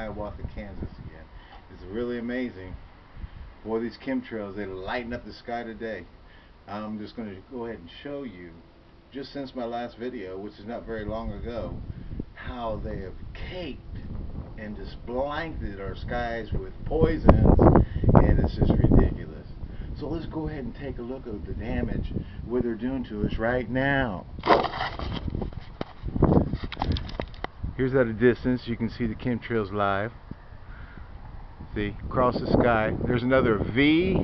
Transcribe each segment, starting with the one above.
Hiawatha, Kansas again. It's really amazing. Boy, these chemtrails, they lighten up the sky today. I'm just going to go ahead and show you, just since my last video, which is not very long ago, how they have caked and just blanketed our skies with poisons, and it's just ridiculous. So let's go ahead and take a look at the damage what they're doing to us right now. Here's at a distance, you can see the chemtrails live. See, across the sky. There's another V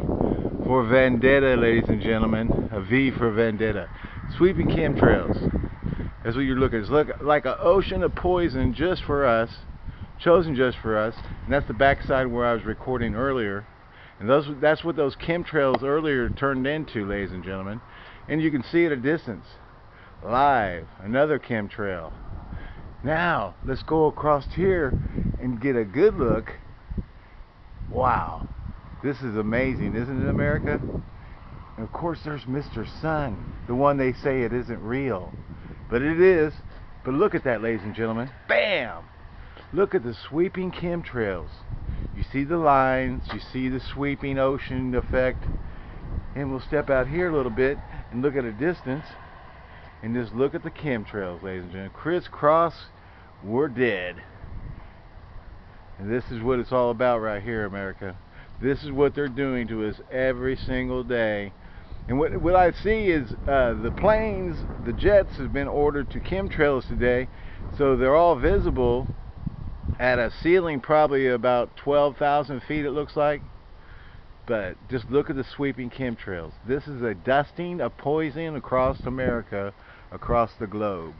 for Vendetta, ladies and gentlemen. A V for Vendetta. Sweeping chemtrails. That's what you're looking at. It's look like an ocean of poison just for us, chosen just for us. And that's the backside where I was recording earlier. And those, that's what those chemtrails earlier turned into, ladies and gentlemen. And you can see at a distance. Live, another chemtrail. Now, let's go across here and get a good look. Wow, this is amazing, isn't it, America? And of course, there's Mr. Sun, the one they say it isn't real. But it is. But look at that, ladies and gentlemen. Bam! Look at the sweeping chemtrails. You see the lines, you see the sweeping ocean effect. And we'll step out here a little bit and look at a distance and just look at the chemtrails, ladies and gentlemen. Crisscross we're dead. And this is what it's all about right here, America. This is what they're doing to us every single day. And what, what I see is uh, the planes, the jets have been ordered to chemtrails today. So they're all visible at a ceiling probably about 12,000 feet it looks like. But just look at the sweeping chemtrails. This is a dusting of poison across America, across the globe.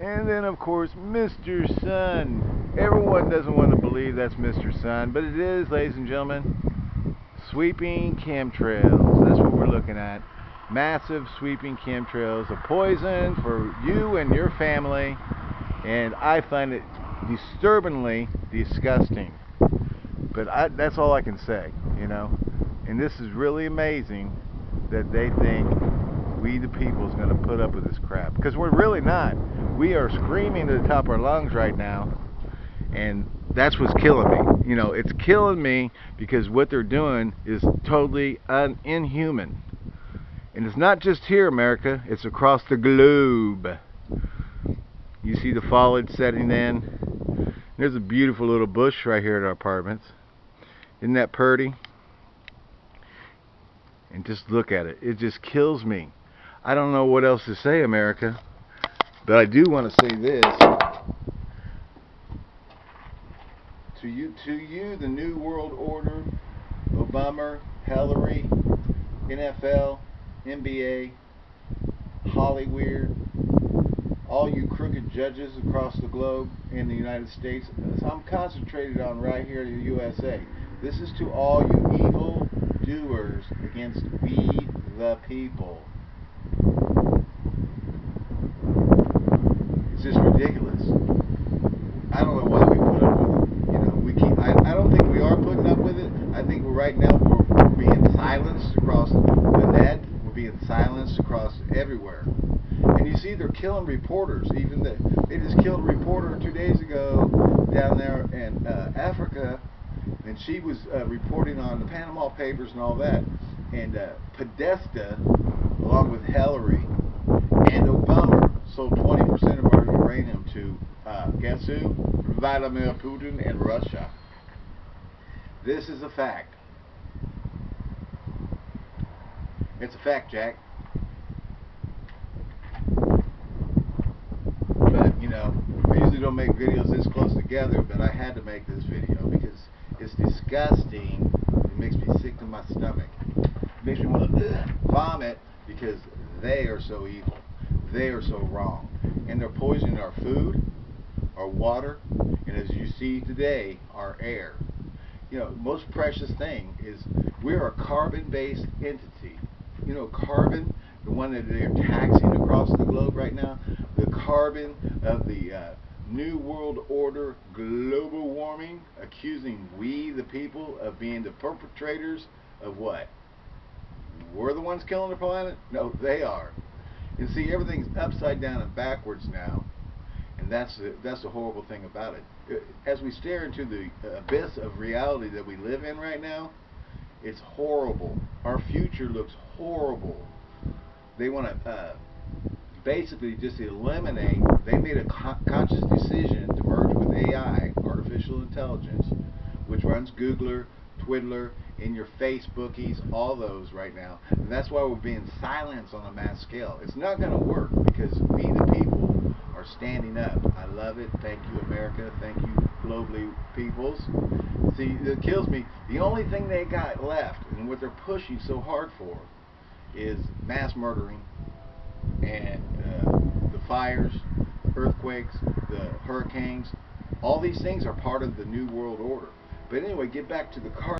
And then, of course, Mr. Sun. Everyone doesn't want to believe that's Mr. Sun, but it is, ladies and gentlemen. Sweeping chemtrails. That's what we're looking at. Massive sweeping chemtrails. A poison for you and your family. And I find it disturbingly disgusting. But I, that's all I can say, you know. And this is really amazing that they think we the people is going to put up with this crap. Because we're really not. We are screaming to the top of our lungs right now and that's what's killing me. You know it's killing me because what they're doing is totally un inhuman. And it's not just here America. It's across the globe. You see the foliage setting in? There's a beautiful little bush right here at our apartments. Isn't that pretty? And just look at it. It just kills me I don't know what else to say America but I do want to say this. To you, to you, the New World Order, Obama, Hillary, NFL, NBA, Hollywood, all you crooked judges across the globe in the United States. I'm concentrated on right here in the USA. This is to all you evil doers against we the people. It's just ridiculous. I don't know why we put up with it. You know, we keep. I, I don't think we are putting up with it. I think right now we're, we're being silenced across the net. We're being silenced across everywhere. And you see, they're killing reporters. Even the, they just killed a reporter two days ago down there in uh, Africa, and she was uh, reporting on the Panama Papers and all that. And uh, Podesta, along with Hillary and Obama, sold 20% of our uranium to, uh, guess who? Vladimir Putin and Russia. This is a fact. It's a fact, Jack. But, you know, I usually don't make videos this close together, but I had to make this video because it's disgusting. It makes me sick to my stomach. It makes me want to vomit because they are so evil. They are so wrong. And they're poisoning our food, our water, and as you see today, our air. You know, most precious thing is we're a carbon-based entity. You know, carbon, the one that they're taxing across the globe right now, the carbon of the uh, New World Order global warming, accusing we, the people, of being the perpetrators of what? We're the ones killing the planet? No, they are. And see, everything's upside down and backwards now. And that's the, that's the horrible thing about it. Uh, As we stare into the abyss of reality that we live in right now, it's horrible. Our future looks horrible. They want to uh, basically just eliminate. They made a con- conscious decision to merge with AI, artificial intelligence, which runs Googler, Twiddler, in your Facebookies, all those right now. And that's why we're being silenced on a mass scale. It's not going to work because we, the people, are standing up. I love it. Thank you, America. Thank you, globally peoples. See, it kills me. The only thing they got left, and what they're pushing so hard for, is mass murdering and uh, the fires, earthquakes, the hurricanes. All these things are part of the new world order. But anyway, get back to the car.